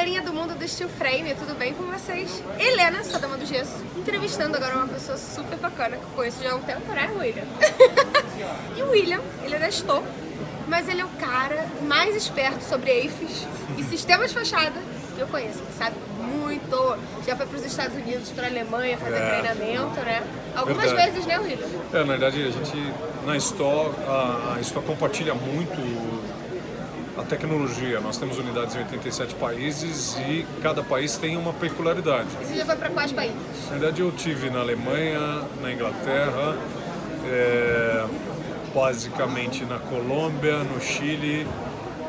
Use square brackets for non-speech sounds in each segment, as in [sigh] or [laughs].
galerinha do mundo do Steel Frame, tudo bem com vocês? Helena, sua dama do gesso, entrevistando agora uma pessoa super bacana que eu conheço já há um tempo, né, William? [laughs] e o William, ele é da Stow, mas ele é o cara mais esperto sobre EIFs e sistemas de fachada que eu conheço, ele sabe muito, já foi para os Estados Unidos, para a Alemanha fazer é. treinamento, né? Algumas verdade. vezes, né, William? É, na verdade, a gente, na Stow, a, a Stow compartilha muito a tecnologia. Nós temos unidades em 87 países e cada país tem uma peculiaridade. Você já foi para quais países? Na verdade, eu tive na Alemanha, na Inglaterra, é, basicamente na Colômbia, no Chile,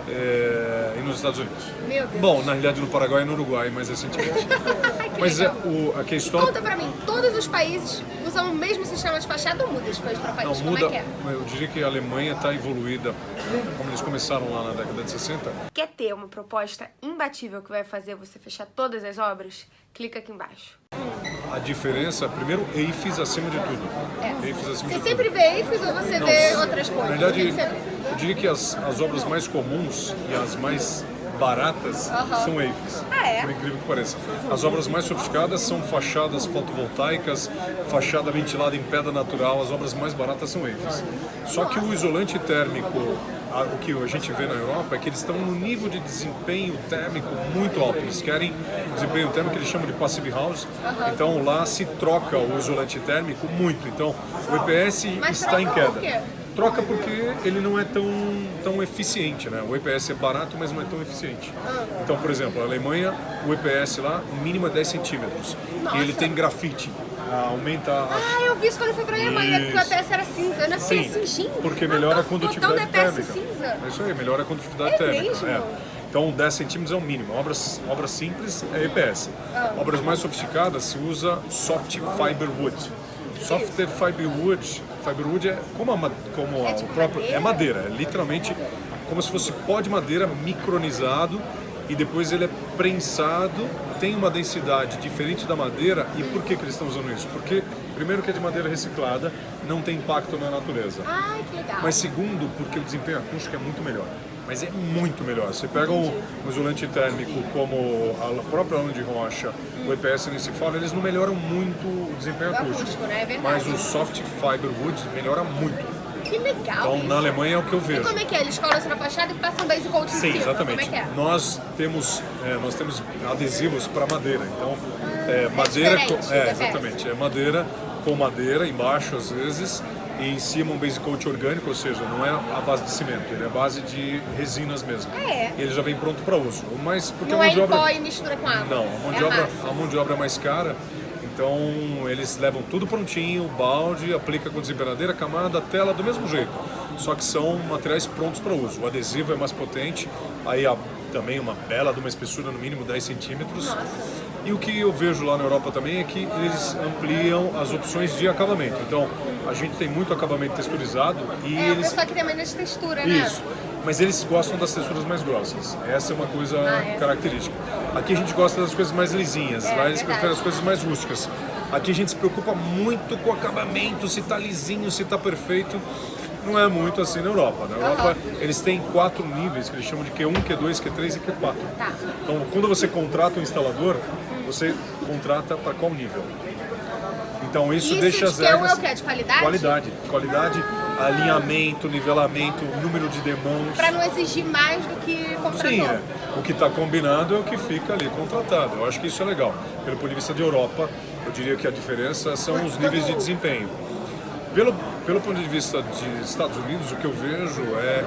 é, e nos Estados Unidos. Meu Deus. Bom, na realidade no Paraguai e no Uruguai, mais recentemente. [laughs] mas é, o, a questão... Conta pra mim, todos os países usam o mesmo sistema de fachada ou muda de país para país? Não, Como muda, é que é? Eu diria que a Alemanha está evoluída, como eles começaram lá na década de 60. Quer ter uma proposta imbatível que vai fazer você fechar todas as obras? Clica aqui embaixo. A diferença, primeiro, EIFs acima de tudo. É. EIFs acima você de sempre tudo. vê EIFs ou você Não, vê outras coisas? Na verdade, eu diria que as, as obras mais comuns e as mais baratas são EIFs. Ah, é? Por incrível que pareça. As obras mais sofisticadas são fachadas fotovoltaicas, fachada ventilada em pedra natural, as obras mais baratas são EIFs. Só que o isolante térmico, o que a gente vê na Europa, é que eles estão no nível de desempenho térmico muito alto. Eles querem desempenho térmico que eles chamam de passive house. Então lá se troca o isolante térmico muito. Então o EPS Mas está em queda. Troca porque ele não é tão, tão eficiente, né? O EPS é barato, mas não é tão eficiente. Então, por exemplo, a Alemanha, o EPS lá, mínimo é 10 centímetros. Nossa. E ele tem grafite. Aumenta a... Ah, eu vi isso quando eu fui pra Alemanha, porque o EPS era cinza. Eu não sei assim, gente. porque melhora a condutividade térmica. cinza. É isso aí, melhora a condutividade é térmica. É. Então 10 centímetros é o mínimo. Obras, obras simples é EPS. Ah. Obras mais sofisticadas se usa soft fiber wood. Soft fiber wood, fiber wood é como, a, como é o tipo próprio madeira? é madeira, é literalmente como se fosse pó de madeira micronizado e depois ele é prensado, tem uma densidade diferente da madeira. E por que, que eles estão usando isso? Porque, primeiro, que é de madeira reciclada, não tem impacto na natureza. Ai, que legal. Mas segundo, porque o desempenho acústico é muito melhor. Mas é muito melhor. Você pega um, um isolante térmico como a própria lã de rocha, o EPS nem se fala, eles não melhoram muito o desempenho O acústico. acústico, né? É. Mas o soft fiber wood melhora muito. Que legal Então, isso. na Alemanha é o que eu E vejo. como é que é? Eles colam isso na fachada e passam base coat em Sim, cima? exatamente. Como é que é? Nós temos é, nós temos adesivos para madeira. Então, é, madeira diferente com, é, EPS. exatamente, é madeira com madeira embaixo às vezes e em cima um base coat orgânico, ou seja, não é a base de cimento, ele é a base de resinas mesmo. Ah, é? E ele já vem pronto para uso. Mas porque Não a é mão de em obra pó e mistura com água? não, a mão, é de obra, massa. a mão de obra é mais cara, então eles levam tudo prontinho, balde, aplica com desempenadeira, camada, tela do mesmo jeito. Só que são materiais prontos para uso. O adesivo é mais potente, aí a, também uma bela de uma espessura no mínimo 10 centímetros. E o que eu vejo lá na Europa também é que eles ampliam as opções de acabamento. Então a gente tem muito acabamento texturizado e É, eles pessoal que tem menos textura, né? isso. Mas eles gostam das texturas mais grossas. Essa é uma coisa Ah, é. característica. Aqui a gente gosta das coisas mais lisinhas, É, lá eles verdade. preferem as coisas mais rústicas. Aqui a gente se preocupa muito com o acabamento, se tá lisinho, se tá perfeito. Não é muito assim na Europa. Na Europa eles têm quatro níveis que eles chamam de Q1, Q2, Q3 e Q4. Tá. Então quando você contrata um instalador, você contrata para qual nível? Então isso, Isso deixa de as Q1 é regras... o quê? De qualidade? Qualidade. Qualidade, alinhamento, nivelamento, número de demãos. Pra não exigir mais do que comprador. Sim, é. o que está combinado é o que fica ali contratado. Eu acho que isso é legal. Pelo ponto de vista de Europa, eu diria que a diferença são os níveis de desempenho. Pelo, pelo ponto de vista de Estados Unidos, o que eu vejo é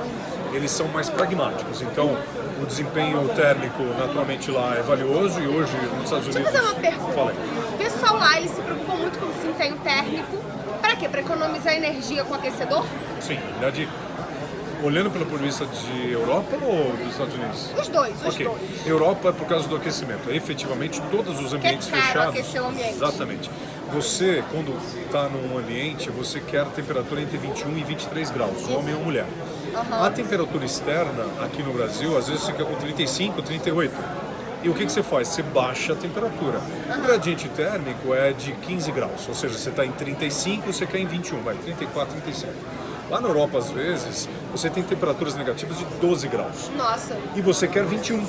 eles são mais pragmáticos. Então, o desempenho térmico naturalmente lá é valioso e hoje nos Estados Deixa eu Unidos. fazer uma pergunta. Fala aí. O pessoal lá, eles se preocupam muito com o desempenho térmico. Pra quê? Pra economizar energia com aquecedor? Sim, na verdade, olhando pelo ponto de vista de Europa ou dos Estados Unidos? Os dois, os Ok. dois. Europa é por causa do aquecimento. Efetivamente, todos os ambientes caro fechados. o ambiente. Exatamente. Você, quando está num ambiente, você quer temperatura entre 21 e 23 graus, homem ou mulher. A temperatura externa aqui no Brasil, às vezes fica com 35, 38. E o que, que você faz? Você baixa a temperatura. O gradiente térmico é de 15 graus, ou seja, você está em 35, você quer em 21, vai, 34, 35. Lá na Europa, às vezes, você tem temperaturas negativas de 12 graus Nossa. e você quer 21.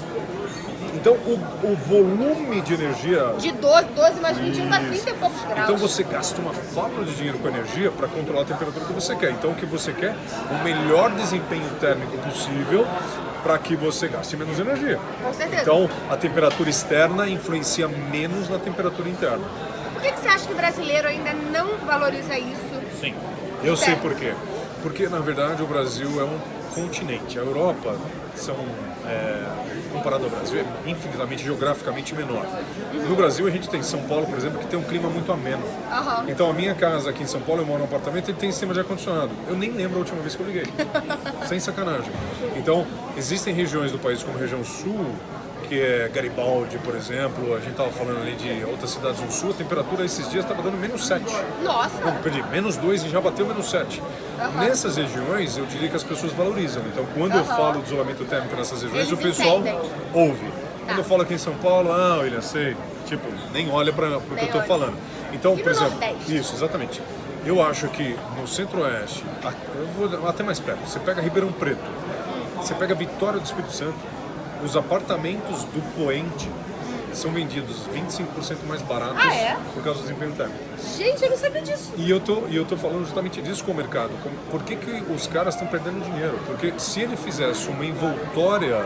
Então o, o volume de energia De 12, 12 mais 21 dá 30 e poucos graus. Então você gasta uma fábula de dinheiro com energia para controlar a temperatura que você quer. Então o que você quer? O melhor desempenho térmico possível para que você gaste menos energia. Com certeza. Então a temperatura externa influencia menos na temperatura interna. Por que, que você acha que o brasileiro ainda não valoriza isso? Sim. Eu sei por quê. Porque na verdade o Brasil é um continente. A Europa são é, comparado ao Brasil é infinitamente geograficamente menor. No Brasil a gente tem São Paulo, por exemplo, que tem um clima muito ameno. Aham. Então a minha casa aqui em São Paulo, eu moro num apartamento e tem sistema de ar-condicionado. Eu nem lembro a última vez que eu liguei. [laughs] Sem sacanagem. Então, existem regiões do país como a região sul, que é Garibaldi, por exemplo, a gente estava falando ali de outras cidades do sul, a temperatura esses dias estava dando menos 7. Nossa, Não, perdi, menos 2 e já bateu menos 7. Nessas regiões, eu diria que as pessoas valorizam. Então, quando eu Aham. falo de isolamento térmico nessas regiões, Eles o pessoal entendem. ouve. Quando eu falo aqui em São Paulo, ah, William, sei. Tipo, nem olha para o que eu estou falando. Então, E por exemplo, Nordeste? isso, exatamente. Eu acho que no centro-oeste, eu até mais perto, você pega Ribeirão Preto, você pega Vitória do Espírito Santo, os apartamentos do Poente são vendidos 25% mais baratos Ah, é? por causa do desempenho térmico. gente, eu não sabia disso. E eu tô, e eu tô falando justamente disso com o mercado. Por que, que os caras estão perdendo dinheiro? Porque se ele fizesse uma envoltória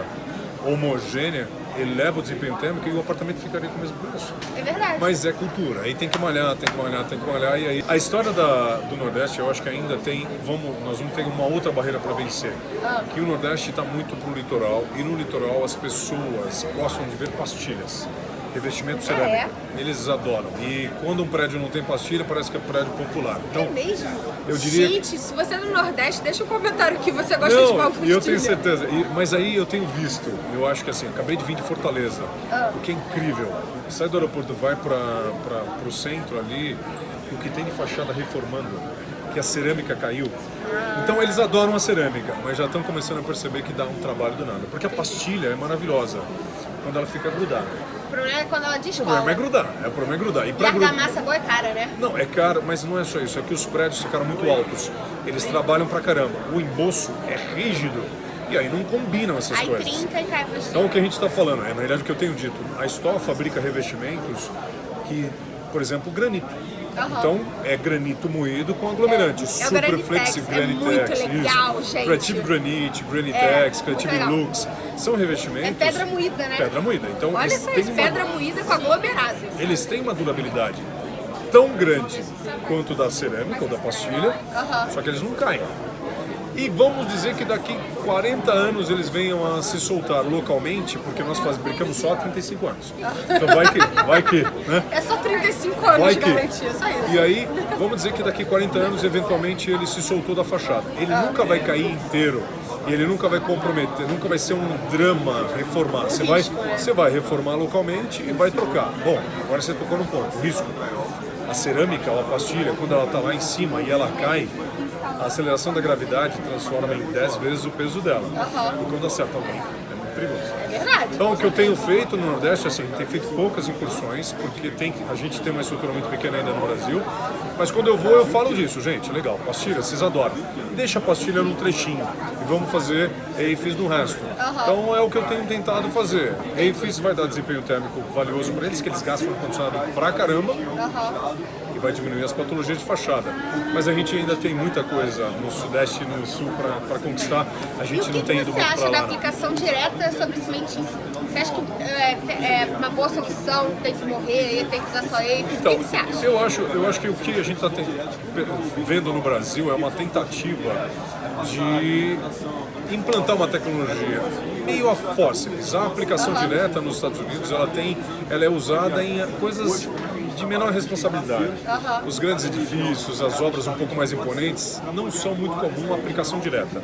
homogênea, ele leva o desempenho térmico e o apartamento ficaria com o mesmo preço. É verdade. Mas é cultura, aí tem que malhar, tem que malhar, tem que malhar. E aí, a história da, do Nordeste, eu acho que ainda tem, vamos, nós vamos ter uma outra barreira para vencer. Ah. Que o Nordeste está muito pro litoral, e no litoral as pessoas gostam de ver pastilhas. Revestimento cerâmico. é? Eles adoram. E quando um prédio não tem pastilha, parece que é prédio popular. Então, É mesmo? eu diria- Gente, se você é do Nordeste, deixa um comentário que você gosta de Não, e eu tenho certeza. E- mas aí eu tenho visto, eu acho que assim, acabei de vir de Fortaleza, Ah. o que é incrível. Sai do aeroporto, vai para o centro ali, o que tem de fachada reformando, que a cerâmica caiu. Então eles adoram a cerâmica, mas já estão começando a perceber que dá um trabalho do nada. Porque a pastilha é maravilhosa quando ela fica grudada. O problema é quando ela O descola. problema é grudar, é, o problema é grudar. E E a grudar. argamassa boa é cara, né? Não, é caro, mas não é só isso. É que os prédios ficaram muito altos. Eles trabalham pra caramba. O embolso é rígido. E aí não combinam essas Aí coisas. trinca e cai pra Então o que a gente está falando, é na realidade o que eu tenho dito, a Stoll fabrica revestimentos que, por exemplo, granito. Aham. Então é granito moído com aglomerante. É Super Granitex, Flexi é Granitex. muito isso. legal, gente. Creative Granite, Granitex, É, Creative muito. Lux. São revestimentos. É pedra moída, né? Pedra moída. Então Olha eles só têm isso, uma- pedra moída com aglomerado. eles têm uma durabilidade tão grande quanto da cerâmica ou da pastilha, Aham. só que eles não caem. E vamos dizer que daqui 40 anos eles venham a se soltar localmente, porque nós fabricamos só há 35 anos. Então vai que, vai que, né? É só 35 anos Vai de que. garantia, só isso. E aí, vamos dizer que daqui 40 anos, eventualmente, ele se soltou da fachada. Ele nunca vai cair inteiro. E ele nunca vai comprometer, nunca vai ser um drama reformar. Você vai, né? você vai reformar localmente e vai trocar. Bom, agora você tocou no ponto, risco. A cerâmica a pastilha, quando ela está lá em cima e ela cai, a aceleração da gravidade transforma em 10 vezes o peso dela. Aham. E quando acerta alguém, é muito perigoso. É verdade. Então, o que eu tenho feito no Nordeste, assim, tem feito poucas incursões, porque tem, a gente tem uma estrutura muito pequena ainda no Brasil. Mas quando eu vou, eu falo disso, gente, legal, pastilha, vocês adoram. Deixa a pastilha no trechinho e vamos fazer EIFES no resto. Então, é o que eu tenho tentado fazer. EIFES vai dar desempenho térmico valioso para eles, que eles gastam ar-condicionado pra caramba Aham. E vai diminuir as patologias de fachada. Mas a gente ainda tem muita coisa no Sudeste e no Sul para conquistar. A gente que, não tem que ido você muito acha para da lá. né? aplicação direta sobre cimentício? Você acha que é, é uma boa solução, tem que morrer, tem que usar só ele? Então, o que, você acha? eu acho, eu acho que o que a gente está vendo no Brasil é uma tentativa de implantar uma tecnologia meio a fórceps. A aplicação direta nos Estados Unidos ela tem, ela é usada em coisas de menor responsabilidade. Os grandes edifícios, as obras um pouco mais imponentes, não são muito comum a aplicação direta.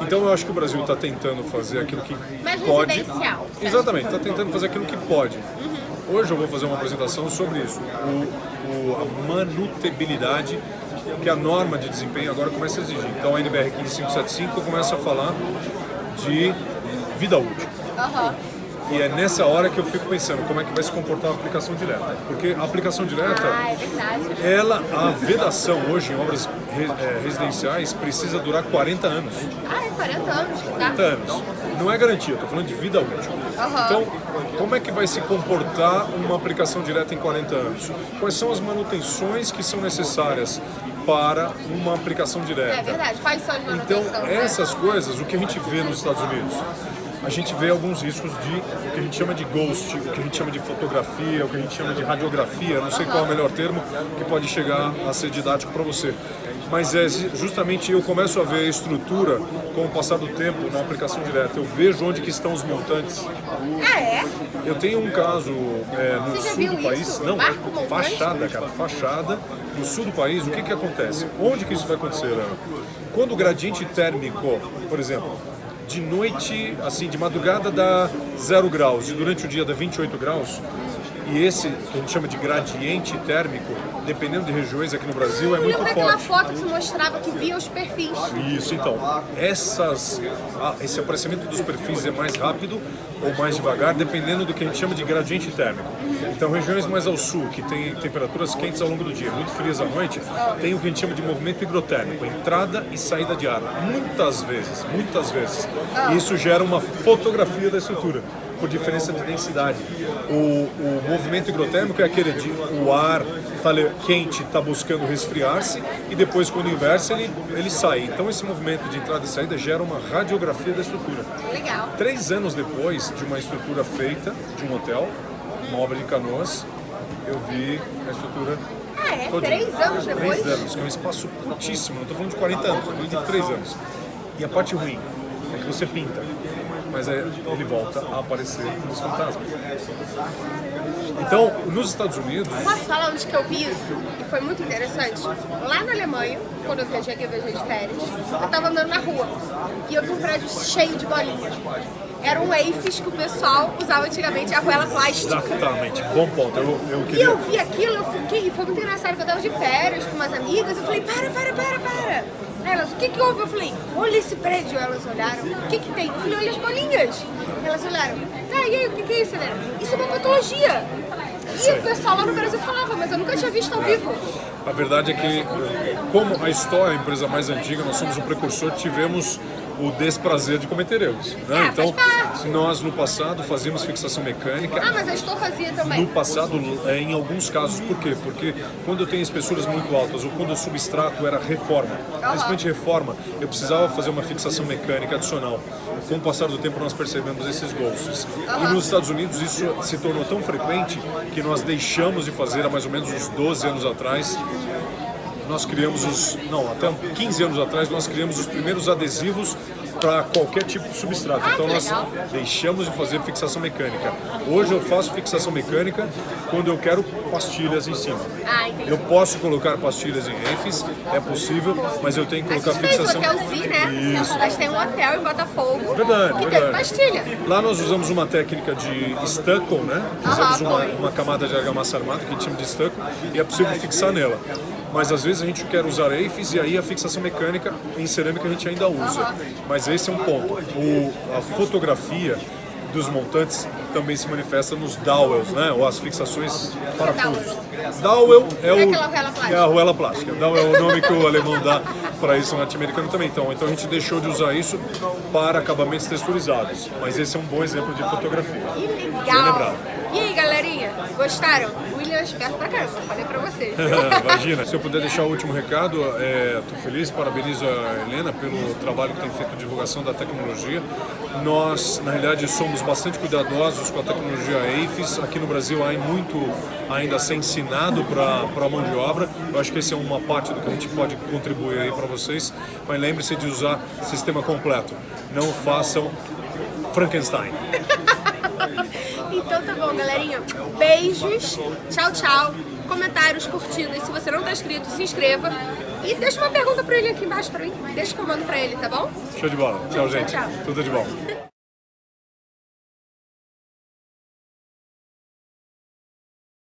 Então eu acho que o Brasil está tentando fazer aquilo que Mais pode. residencial. Exatamente, está tentando fazer aquilo que pode. Hoje eu vou fazer uma apresentação sobre isso, o, o- a manutabilidade que a norma de desempenho agora começa a exigir. Então a NBR 15575 começa a falar de vida útil. Aham. E é nessa hora que eu fico pensando como é que vai se comportar a aplicação direta. Porque a aplicação direta Ah, é verdade. ela, a vedação hoje em obras eh, residenciais precisa durar 40 anos. Ah, é 40 anos que dá. 40 anos. Não é garantia, estou falando de vida útil. Aham. Então, como é que vai se comportar uma aplicação direta em 40 anos? Quais são as manutenções que são necessárias para uma aplicação direta? É verdade. Quais são as Então, manutenções? né? essas coisas, o que a gente vê nos Estados Unidos? A gente vê alguns riscos de o que a gente chama de ghost, o que a gente chama de fotografia, o que a gente chama de radiografia, não sei qual é o melhor termo, que pode chegar a ser didático para você. Mas é justamente eu começo a ver a estrutura com o passar do tempo na aplicação direta. Eu vejo onde que estão os montantes. Ah, é? Eu tenho um caso é, no Você sul do país, isso? não, Marco montante? fachada, cara, fachada, no sul do país, o que que acontece? Onde que isso vai acontecer, Ana? Quando o gradiente térmico, por exemplo, de noite, assim, de madrugada dá 0 graus. E durante o dia dá 28 graus, e esse que a gente chama de gradiente térmico, dependendo de regiões aqui no Brasil, é muito forte. foto que mostrava que via os perfis. Isso, então, essas, ah, esse aparecimento dos perfis é mais rápido ou mais devagar, dependendo do que a gente chama de gradiente térmico. Então, regiões mais ao sul, que tem temperaturas quentes ao longo do dia, muito frias à noite, tem o que a gente chama de movimento higrotérmico, entrada e saída de ar. Muitas vezes, muitas vezes. E isso gera uma fotografia da estrutura por diferença de densidade. O, o movimento higrotérmico é aquele de o ar tá quente está buscando resfriar-se e depois quando inversa ele, ele sai. Então esse movimento de entrada e saída gera uma radiografia da estrutura. Legal. Três anos depois de uma estrutura feita, de um hotel, uma obra de canoas, eu vi a estrutura Ah, é? Três anos depois? Três anos, que é um espaço curtíssimo, não estou falando de 40 anos, estou falando de três anos. E a parte ruim é que você pinta, mas é, ele volta a aparecer nos fantasmas. Então, nos Estados Unidos, Posso falar onde que eu vi isso? E foi muito interessante. Lá na Alemanha, quando eu viajei aqui, eu viajei de férias, eu tava andando na rua e eu vi um prédio cheio de bolinhas. Eram waifs que o pessoal usava antigamente, arruela plástica. exatamente, bom ponto. Eu, eu E queria. eu vi aquilo, eu fiquei, foi muito engraçado, que eu tava de férias com umas amigas, eu falei, para, para, para, para. Elas, o que que houve? Eu falei, olha esse prédio. Elas olharam, o que que tem? Eu falei, olha as bolinhas. Elas olharam, tá, e aí, o que que é isso, Helena? Isso é uma patologia. E o pessoal lá no Brasil falava, mas eu nunca tinha visto ao vivo. A verdade é que, como a História é a empresa mais antiga, nós somos o precursor, tivemos o desprazer de cometer erros. Né? Ah, Então, nós no passado fazíamos fixação mecânica. Ah, mas a Estou fazia também. No passado, é, em alguns casos, por quê? Porque quando eu tenho espessuras muito altas ou quando o substrato era reforma, principalmente reforma, eu precisava fazer uma fixação mecânica adicional. Com o passar do tempo, nós percebemos esses ghosts. E nos Estados Unidos, isso se tornou tão frequente que nós deixamos de fazer há mais ou menos uns 12 anos atrás nós criamos os. Não, até 15 anos atrás nós criamos os primeiros adesivos para qualquer tipo de substrato. Ah, então nós deixamos de fazer fixação mecânica. Hoje eu faço fixação mecânica quando eu quero pastilhas em cima. Ah. Eu posso colocar pastilhas em EFs, é possível, mas eu tenho que A colocar gente fez o fixação. Hotel Z, né? Isso. A gente tem um hotel em Botafogo Verdade, que verdade. pastilha. Lá nós usamos uma técnica de stucco, né? Fizemos uma, uma camada de argamassa armada que a gente chama de stucco e é possível fixar nela. Mas às vezes a gente quer usar EIFs e aí a fixação mecânica em cerâmica a gente ainda usa. Mas esse é um ponto. O, a fotografia dos montantes também se manifesta nos dowels, né? Ou as fixações parafusos. Dowel é, É o, plástica. é a arruela plástica. Dowel é o nome que o alemão dá para isso no norte-americano também. Então, então a gente deixou de usar isso para acabamentos texturizados. Mas esse é um bom exemplo de fotografia. Que legal. E aí, galerinha? Gostaram? O William é esperto pra caramba, falei pra vocês. [laughs] Imagina, se eu puder deixar o último recado, estou feliz, parabenizo a Helena pelo trabalho que tem feito de divulgação da tecnologia. Nós, na realidade, somos bastante cuidadosos com a tecnologia AFIS. Aqui no Brasil há muito ainda a ser ensinado para a mão de obra. Eu acho que esse é uma parte do que a gente pode contribuir aí para vocês. Mas lembre-se de usar sistema completo. Não façam Frankenstein. [laughs] Então tá bom, galerinha. Beijos. Tchau, tchau. Comentários, curtidas. Se você não tá inscrito, se inscreva. E deixa uma pergunta pro ele aqui embaixo pra mim. Deixa que eu mando pra ele, tá bom? Show de bola. Tchau, gente. tchau. Tudo de bom.